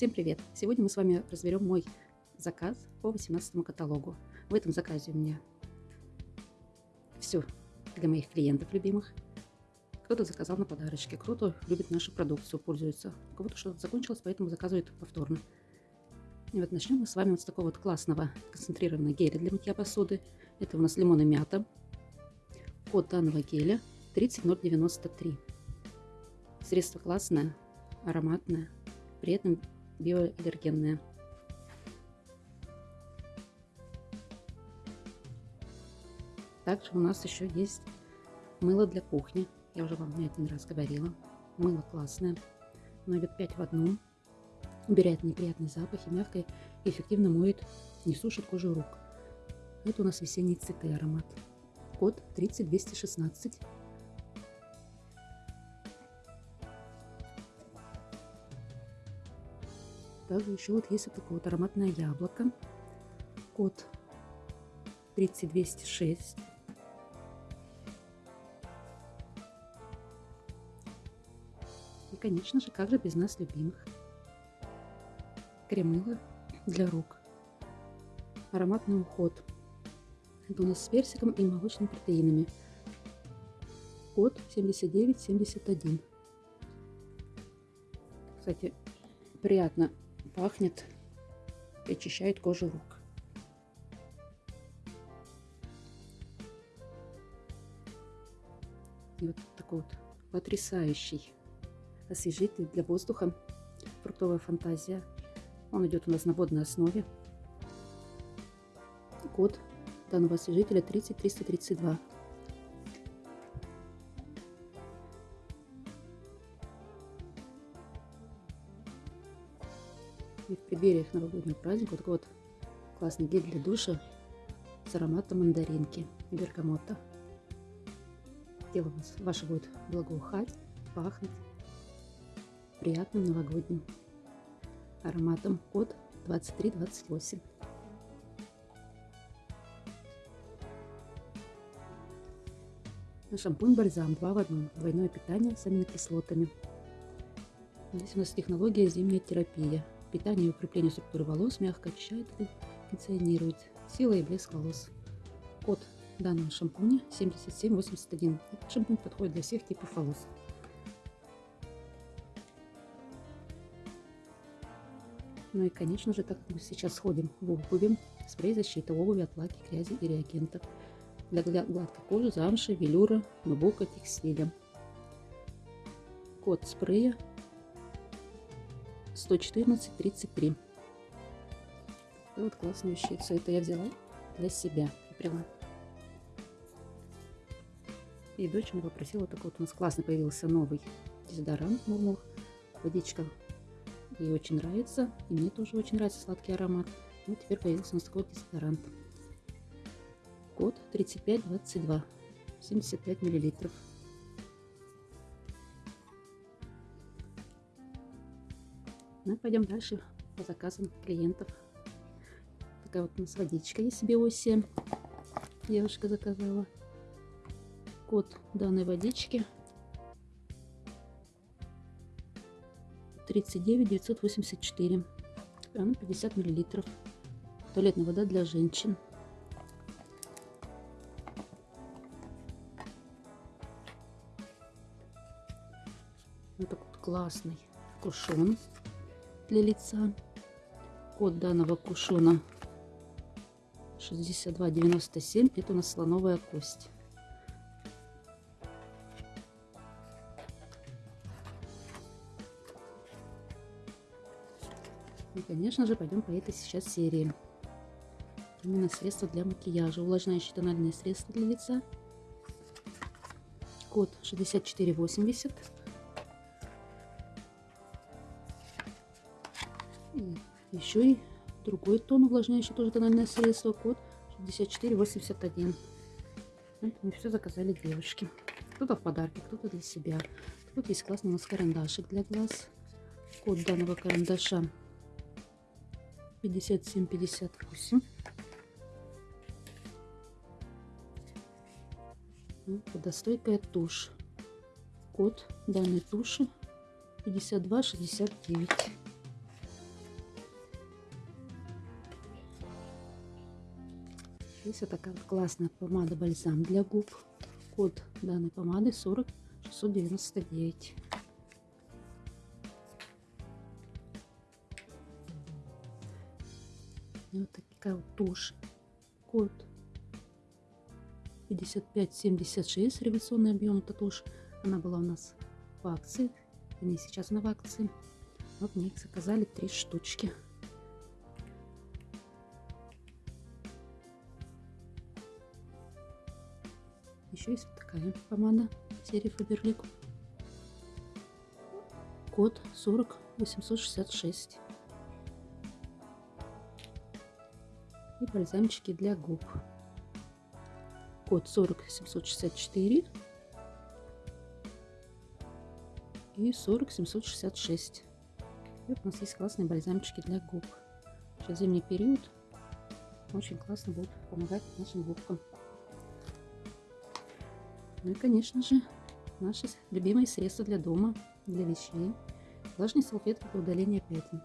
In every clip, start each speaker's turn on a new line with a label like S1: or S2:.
S1: Всем привет! Сегодня мы с вами разберем мой заказ по 18 каталогу. В этом заказе у меня все для моих клиентов любимых. Кто-то заказал на подарочки, кто-то любит нашу продукцию, пользуется. У кого-то что-то закончилось, поэтому заказывает повторно. И вот начнем мы с вами вот с такого вот классного концентрированного геля для мытья посуды. Это у нас лимон и мята. Код данного геля 30093. Средство классное, ароматное, при этом биоаллергенные. Также у нас еще есть мыло для кухни. Я уже вам не один раз говорила. Мыло классное. Оно идет 5 в одном. Убирает неприятный запах и мягко эффективно моет, не сушит кожу рук. Это у нас весенние цветы аромат. Код 30216. Также еще вот есть вот такое вот ароматное яблоко. Код 30206. И, конечно же, как же без нас любимых. Кремыло для рук. Ароматный уход. Это у нас с персиком и молочными протеинами. Код 7971. Кстати, приятно пахнет и очищает кожу рук. И вот такой вот потрясающий освежитель для воздуха. Фруктовая фантазия. Он идет у нас на водной основе. Код данного освежителя 30332. И в преддвериях новогоднего праздника вот такой вот классный гель для душа с ароматом мандаринки и бергамота. Тело вас, ваше будет благоухать, пахнуть приятным новогодним ароматом код 2328. На шампунь-бальзам 2 в 1. Двойное питание с аминокислотами. Здесь у нас технология зимняя терапия. Питание и укрепление структуры волос мягко очищает и функционирует. Сила и блеск волос. Код данного шампуня 7781. Этот шампунь подходит для всех типов волос. Ну и, конечно же, так как мы сейчас сходим в обуви, спрей защиты обуви от влаги, грязи и реагентов. Для гладкой кожи, замши, велюра, нубука, текстиля. Код спрея 114.33. И вот классную вещицу. Это я взяла для себя. Прямо. И дочь мне попросила, такой вот у нас классно появился новый дезодорант Мурмур. Водичка ей очень нравится. И мне тоже очень нравится сладкий аромат. Вот теперь появился у нас такой дезодорант. Код 3522. 75 миллилитров. Ну, пойдем дальше по заказам клиентов. Такая вот у нас водичка есть биоси. Девушка заказала. Код данной водички 39 984. Она 50 миллилитров. Туалетная вода для женщин. Вот такой вот классный кушон для лица. Код данного кушона 6297. Это у нас слоновая кость. И, конечно же, пойдем по этой сейчас серии. Именно средства для макияжа. Увлажняющие тональные средства для лица. Код 6480. Еще и другой тон увлажняющий тоже тональное средство. Код 6481. Это мы все заказали девушки. Кто-то в подарке, кто-то для себя. Тут есть классный у нас карандашик для глаз. Код данного карандаша 57-58. Водостойкая тушь. Код данной туши 5269. Здесь вот такая вот классная помада бальзам для губ. Код данной помады 40 699. И вот такая вот тушь. Код 5576 революционный объем это тушь. Она была у нас в акции. Не сейчас она в акции. Вот мне их заказали три штучки. Еще есть вот такая помада серии Фаберлик. Код 40866. И бальзамчики для губ. Код 40764 и 40766. Вот у нас есть классные бальзамчики для губ. Сейчас зимний период. Очень классно будет помогать нашим губкам. Ну и, конечно же, наши любимые средства для дома, для вещей. Влажные салфетки для удаления пятен.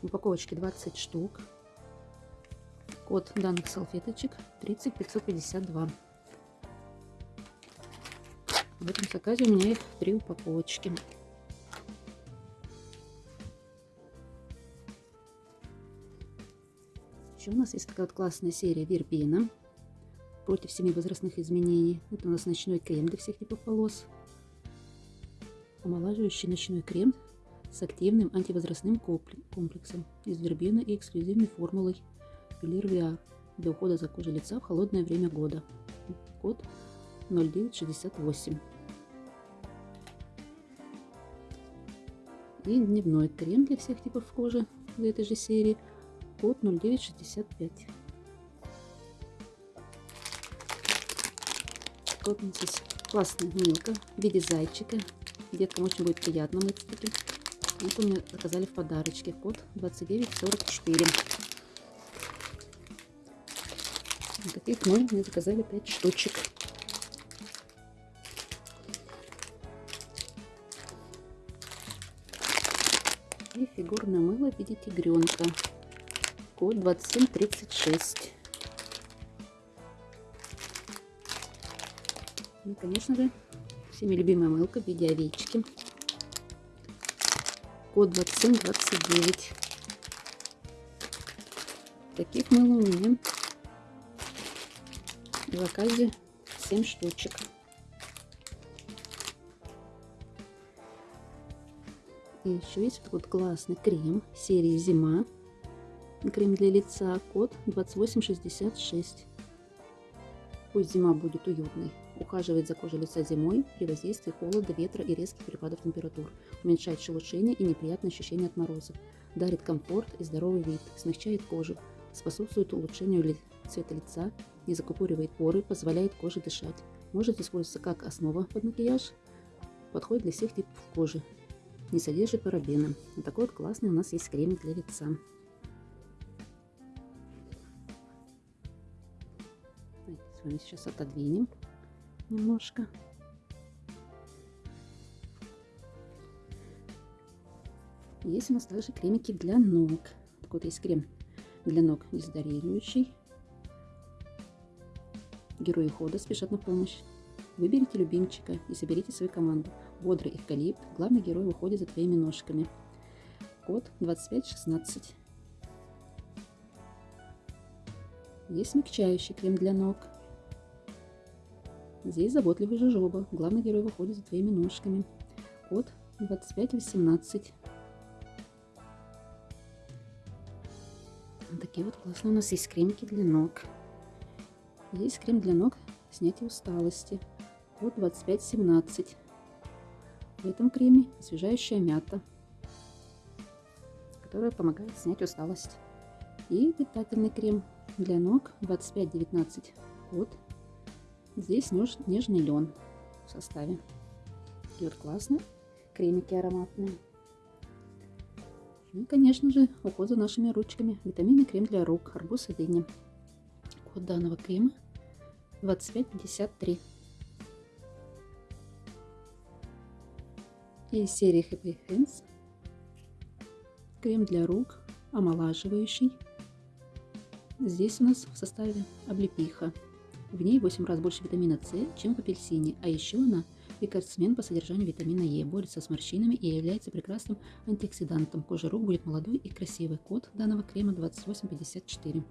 S1: В упаковочке 20 штук. Код данных салфеточек 30552. В этом заказе у меня их три упаковочки. Еще у нас есть такая вот классная серия Вербена против семи возрастных изменений. Это у нас ночной крем для всех типов волос. Омолаживающий ночной крем с активным антивозрастным комплексом из вербены и эксклюзивной формулой Пилир VR для ухода за кожей лица в холодное время года. Код 0968. И дневной крем для всех типов кожи в этой же серии. Код 0965. Вот здесь классная милка в виде зайчика. Деткам очень будет приятно мыть. Вот у меня заказали в подарочке. Код 2944. Вот таких мы мне заказали 5 штучек. И фигурное мыло в виде тигренка. Код 2736. Ну, конечно же, всеми любимая мылка в виде овечки. Код 2729. Таких мыл у меня в заказе 7 штучек. И еще есть вот, вот классный крем серии Зима. Крем для лица. Код 2866. Пусть зима будет уютной. Ухаживает за кожей лица зимой при воздействии холода, ветра и резких перепадов температур. Уменьшает шелушение и неприятные ощущения от морозов. Дарит комфорт и здоровый вид. Смягчает кожу. Способствует улучшению цвета лица. Не закупоривает поры. Позволяет коже дышать. Может использоваться как основа под макияж. Подходит для всех типов кожи. Не содержит парабена. Вот такой вот классный у нас есть крем для лица. С вами сейчас отодвинем немножко. Есть у нас также кремики для ног. Так вот есть крем для ног дезодорирующий. Герои хода спешат на помощь. Выберите любимчика и соберите свою команду. Бодрый эвкалипт. Главный герой выходит за твоими ножками. Код 2516. Есть смягчающий крем для ног. Здесь заботливый жожоба. Главный герой выходит за твоими ножками. Код 2518. Вот такие вот классные у нас есть кремики для ног. Есть крем для ног снятия усталости. Код 2517. В этом креме освежающая мята, которая помогает снять усталость. И питательный крем для ног 2519. Код Здесь нежный лен в составе. И вот классно. Кремики ароматные. Ну и, конечно же, уход за нашими ручками. Витаминный крем для рук. Арбуз и дыня. Код данного крема 2553. И из серии Happy Hands. Крем для рук. Омолаживающий. Здесь у нас в составе облепиха. В ней 8 раз больше витамина С, чем в апельсине, а еще она рекордсмен по содержанию витамина Е, борется с морщинами и является прекрасным антиоксидантом. Кожа рук будет молодой и красивой. Код данного крема 2854.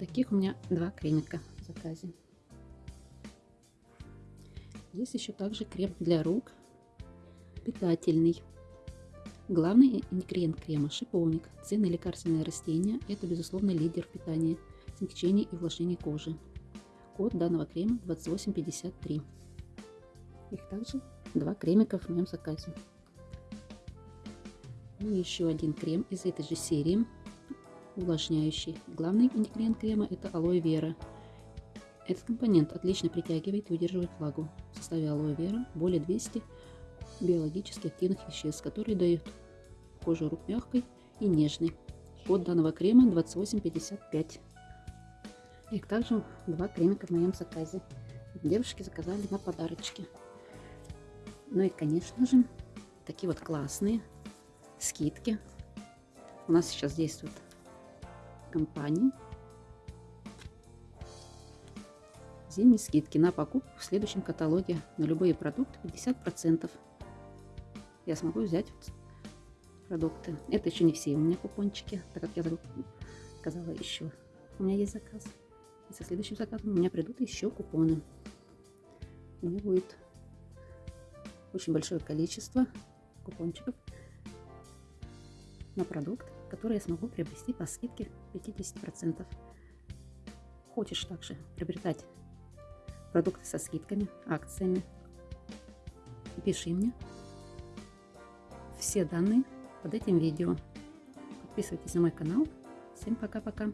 S1: Таких у меня два кремика в заказе. Здесь еще также крем для рук, питательный. Главный ингредиент крема – шиповник. Ценное лекарственное растение – это, безусловно, лидер в питании, смягчении и увлажнении кожи. Код данного крема 2853. Их также два кремика в моем заказе. И еще один крем из этой же серии, увлажняющий. Главный ингредиент крема – это алоэ вера. Этот компонент отлично притягивает и удерживает влагу. В составе алоэ вера более 200 биологически активных веществ, которые дают кожу рук мягкой и нежной. Код данного крема 2855. Их также два кремика в моем заказе. Девушки заказали на подарочки. Ну и, конечно же, такие вот классные скидки. У нас сейчас действует компания. Зимние скидки на покупку в следующем каталоге на любые продукты 50%. Я смогу взять продукты. Это еще не все у меня купончики, так как я сказала еще. У меня есть заказ. И со следующим заказом у меня придут еще купоны. У меня будет очень большое количество купончиков на продукт, который я смогу приобрести по скидке 50%. Хочешь также приобретать продукты со скидками, акциями, пиши мне. Все данные под этим видео. Подписывайтесь на мой канал. Всем пока-пока.